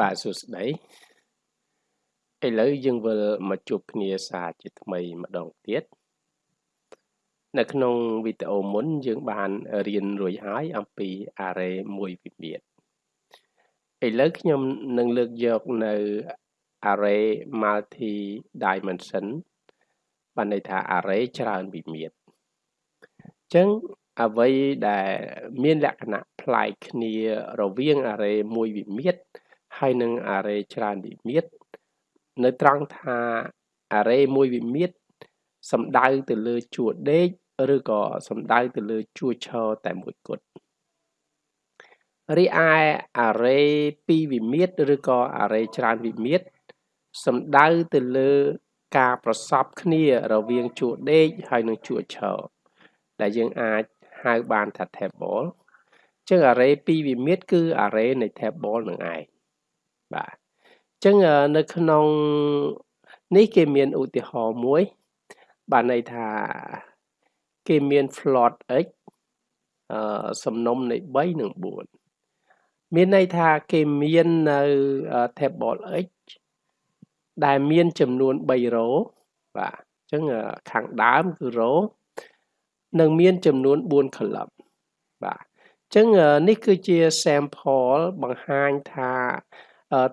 បាទសួស្តីឥឡូវយើងវិលមកជួបគ្នាសារជាថ្មីម្ដងទៀតនៅក្នុងវីដេអូមុនយើងបានរៀនរួចហើយអំពី array មួយវិមាត្រឥឡូវខ្ញុំនឹងលើកយកនៅ array multi dimension បានន័យថា array ច្រើនវិមាត្រអញ្ចឹងអ្វីដែលមានលក្ខណៈប្លែកគ្នារវាង array មួយវិមាត្រ ហើយនឹង array ច្រើនវិមាត្រនៅត្រង់ថា array មួយវិមាត្រសំដៅទៅលើជួរដេកឬក៏សំដៅទៅលើជួរឈរតែមួយគត់រីឯ array ពីរវិមាត្រឬក៏ array ច្រើនវិមាត្រសំដៅទៅលើការប្រសពគ្នារវាងជួរដេកហើយនិងជួរឈរដែលយើងអាចហៅបានថា table ចឹង array ពីរវិមាត្រគឺ array នៃ table នឹងឯង បាទអញ្ចឹងនៅក្នុងនេះគេមានឧទាហរណ៍មួយ បានន័យថាគេមាន float x អឺសំណុំនៃ3និង4មានន័យថាគេមាននៅ table x ដែលមានចំនួន3 row បាទអញ្ចឹងខាងដើមគឺ row និងមានចំនួន4 column បាទអញ្ចឹងនេះគឺជា sample បង្ហាញថា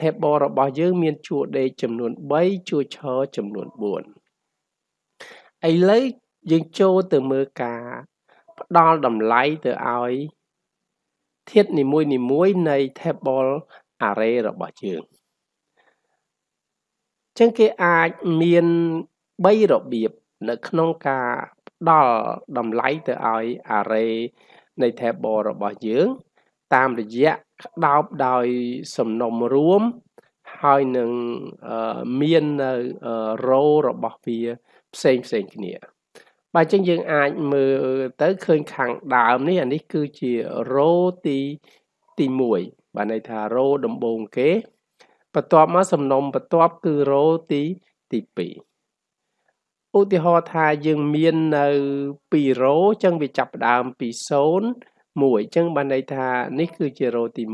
table របស់យើងមានជួរដេកចំនួន3ជួរឈរចំនួន4ឥឡូវយើងចូលទៅមើលការផ្ដល់តម្លៃទៅឲ្យធាតុនីមួយនីមួយនៃ table array របស់យើងចឹងគេអាចមាន3របៀបនៅក្នុងការផ្ដល់តម្លៃទៅឲ្យ array នៃ table របស់យើង តាមរយៈក្តោបដោយសំណុំរួមហើយនឹងមាននៅ row របស់វាផ្សេងផ្សេងគ្នា បាទអញ្ចឹងយើងអាចមើលទៅឃើញខាងដើមនេះអានេះគឺជា row ទីទី1បាទន័យថា row ដំបូងគេបន្ទាប់មកសំណុំបន្ទាប់គឺ row ទីទី2ឧទាហរណ៍ថាយើងមាននៅ2 row អញ្ចឹងវាចាប់ផ្ដើមពី0 1អញ្ចឹងបានន័យថានេះគឺជា row ទី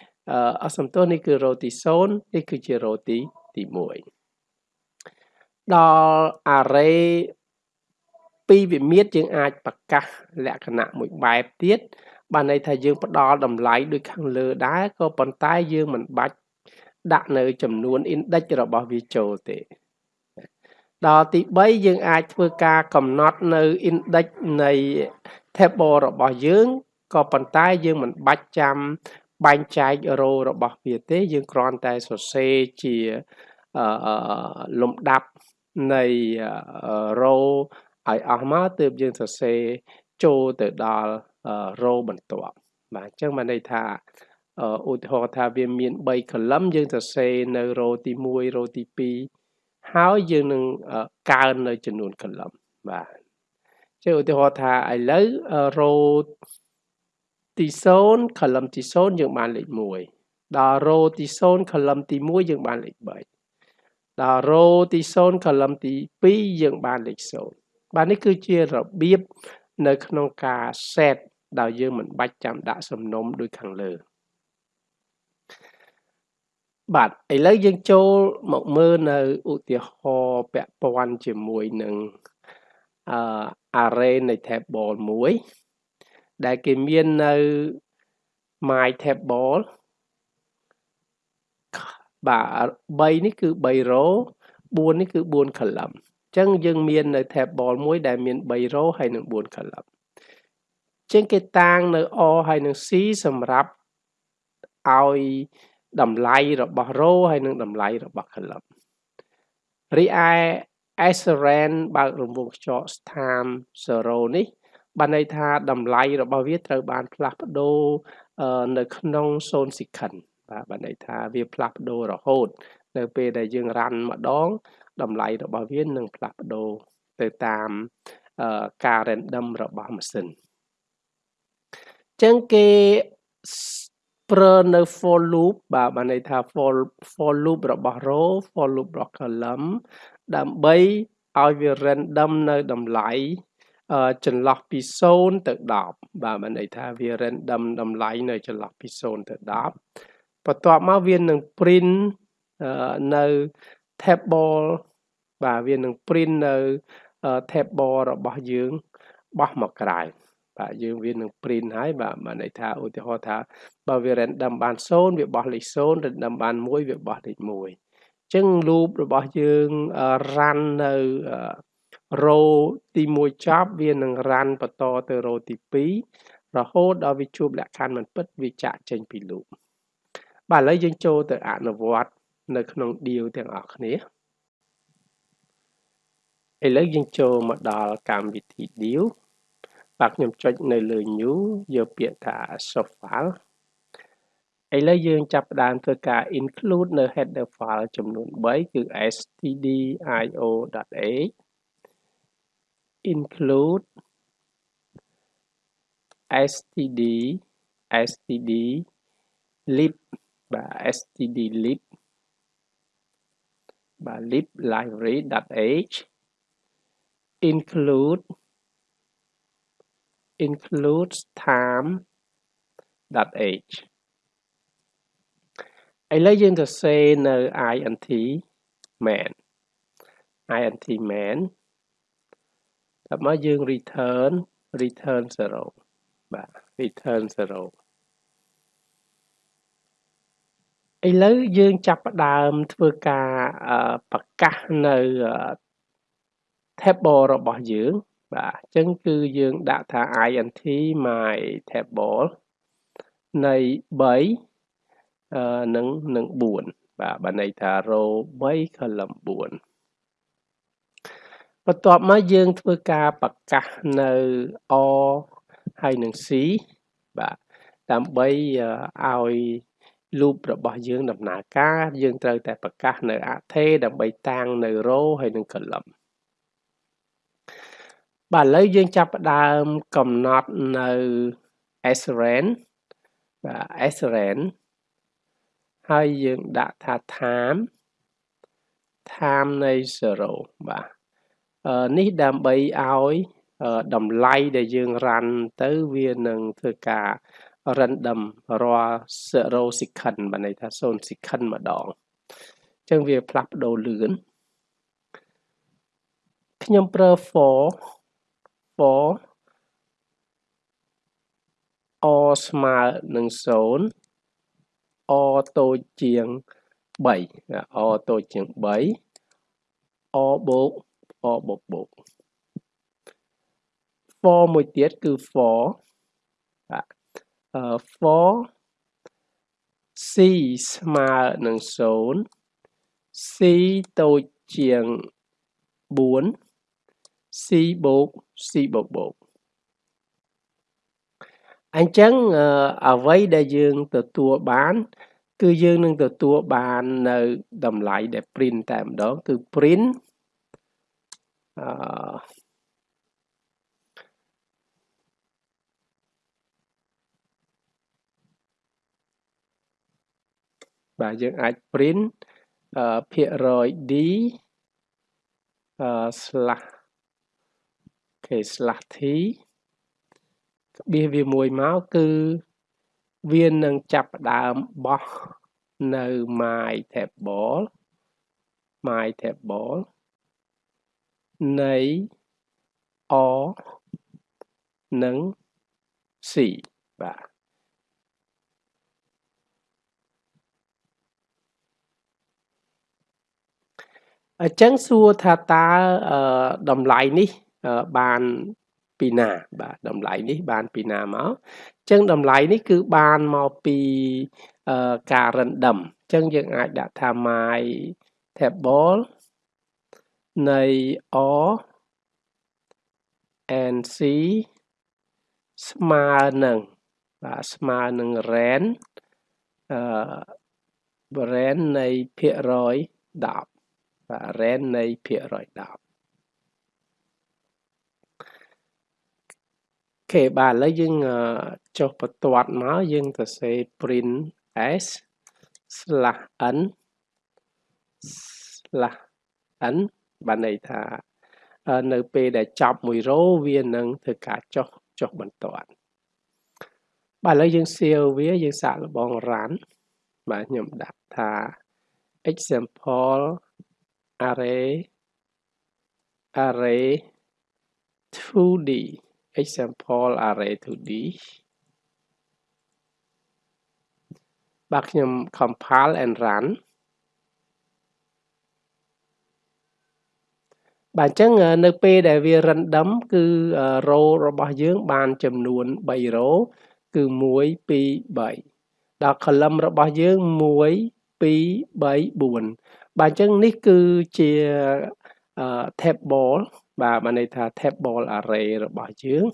1អសំទោសនេះគឺ row ទី0នេះគឺជា row ទីទី1ដល់ array ពីវិមាត្រយើងអាចប្រកាសលក្ខណៈមួយបែបទៀតបានន័យថាយើងផ្ដល់តម្លៃដូចខាងលើដែរក៏ប៉ុន្តែយើងមិនបាច់ដាក់នៅចំនួន index របស់វាចូលទេដល់ទី3យើងអាចធ្វើការកំណត់នៅ index នៃ table របស់យើង ក៏ប៉ុន្តែយើងមិនបាច់ចាំបែងចែក row របស់វាទេ យើងគ្រាន់តែសរសេរជាលំដាប់នៃ row ឲ្យអស់មកទើបយើងសរសេរចូលទៅដល់ row បន្ទាប់បាទអញ្ចឹងបានន័យថាឧទាហរណ៍ថាវាមាន3 column យើងសរសេរនៅ row ទី1 row ទី2ហើយយើងនឹងកើននៅចំនួន column បាទជាឧទាហរណ៍ថាឥឡូវ row ទី0 column ទី0យើងបានលេខ1ដល់ row ទី0 column ទី1យើងបានលេខ3ដល់ row ទី0 column ទី2យើងបានលេខ0បាទនេះគឺជារបៀបនៅក្នុងការ set ដោយយើងមិនបាច់ចាំដាក់សំណុំដូចខាងលើបាទឥឡូវយើងចូលមកមើលនៅឧទាហរណ៍ពាក់ព័ន្ធជាមួយនឹងអឺ array នៃ table មួយ ដែលគេមាននៅ my table បាទ3នេះគឺ3 row 4នេះគឺ4 column អញ្ចឹងយើងមាននៅ table មួយដែលមាន3 row ហើយនិង4 column ជាងគេតាំងនៅ O ហើយនិង C សម្រាប់ឲ្យតម្លៃរបស់ row ហើយនិងតម្លៃរបស់ column រីឯ SRAN បើករង្វង់ខ្យល់ស្ថាន0នេះ បានន័យថាតម្លៃរបស់វាត្រូវបានផ្លាស់ប្ដូរនៅក្នុង0 second បាទបានន័យថាវាផ្លាស់ប្ដូររហូត នៅពេលដែលយើងរ៉ាន់ម្ដង តម្លៃរបស់វានឹងផ្លាស់ប្ដូរទៅតាមការ random របស់ម៉ាស៊ីនចឹងគេប្រើនៅ for loop បាទបានន័យថា for for loop របស់ row for loop របស់ column ដើម្បីឲ្យវា random នៅតម្លៃ ចន្លោះពី0ទៅ10បាទបានន័យថាវា random តម្លៃនៅចន្លោះពី0ទៅ10បន្ទាប់មកវានឹង print នៅ table បាទវានឹង print នៅ table របស់យើងបោះមកក្រៅបាទយើងវានឹង print ហើយបាទបានន័យថាឧទាហរណ៍ថាបើវា random បាន0វាបោះលេខ0 random បាន1វាបោះលេខ1អញ្ចឹង loop របស់យើង run នៅ row ទី1ចប់វានឹង run បន្តទៅ row ទី2រហូតដល់វាជួបលក្ខខណ្ឌមិនពិតវាចាក់ចេញពី loop បាទឥឡូវយើងចូលទៅអនុវត្តនៅក្នុង deal ទាំងអស់គ្នាឥឡូវយើងចូលមកដល់កម្មវិធី deal បាទខ្ញុំចុចនៅលើ new យកពាក្យថា source file ឥឡូវយើងចាប់ផ្ដើមធ្វើការ include នៅ header file ចំនួន3គឺ stdio.h include std std lib បាទ std lib បាទ lib library.h include includes time.h ឥឡូវយើងទៅសេនៅ int main int main តែមកយើង return return 0បាទ return 0ឥឡូវយើងចាប់ផ្ដើមធ្វើការប្រកាសនៅ table របស់យើង បាទអញ្ចឹងគឺយើងដាក់ថា int my table នៃ3នឹងនឹង4បាទបើន័យថា row 3 column 4 បន្ទាប់មកយើងធ្វើការប្រកាសនៅ or ហើយនឹង c បាទដើម្បីឲ្យ loop របស់យើងដំណើរការយើងត្រូវតែប្រកាសនៅ array ដើម្បីតាំងនៅ row ហើយនឹង column បាទឥឡូវយើងចាប់ផ្ដើមកំណត់នៅ srand បាទ srand ហើយយើងដាក់ថា time time នៃ0បាទ នេះដើម្បីឲ្យតម្លៃដែលយើង run ទៅវានឹងធ្វើការ random រាល់0 second បានន័យថា0 second ម្ដងអញ្ចឹងវាផ្លាស់ប្ដូរលឿនខ្ញុំប្រើ for for o ស្មើនឹង0 o តូចជាង3 o តូចជាង3 o បូក o បូកបូក for មួយទៀតគឺ for បាទ for c ស្មើនឹង0 c តូចជាង4 c បូក c បូកបូកអញ្ចឹងអ្វីដែលយើងទទួលបាន គឺយើងនឹងទទួលបាននៅតម្លៃដែល print តែម្ដងគឺ print អឺបាទយើងអាច print ភាគរយ d អឺ slash គេ slash t ក្បៀសវាមួយមកគឺវានឹងចាប់ផ្ដើមបោះនៅ my table my table នៃ or និង c បាទអញ្ចឹងសួរថាតើតម្លៃនេះបានពីណាបាទតម្លៃនេះបានពីណាមកអញ្ចឹងតម្លៃនេះគឺបានមកពីការ random អញ្ចឹងយើងអាចដាក់ថា my table នៃ or and c ស្មើនឹងបាទស្មើនឹង ran អឺ ran នៃភាគរយ10បាទ ran នៃភាគរយ10ខេបាទឥឡូវយើងចុះបន្ទាត់មកយើងទៅសេ print s slash n slash n បានន័យថានៅពេលដែលចប់មួយ row វានឹងធ្វើការចុះចុះបន្ទាត់បាទឥឡូវយើងសៀវវាយើងសាកល្បង run បាទខ្ញុំដាក់ថា example array array 2D example array 2D បាទខ្ញុំ compile and run បាទអញ្ចឹងនៅពេលដែលវា random គឺ row របស់យើងបានចំនួន3 row គឺ1 2 3ដល់ column របស់យើង1 2 3 4បាទអញ្ចឹងនេះគឺជា table បាទបានន័យថា table array របស់យើង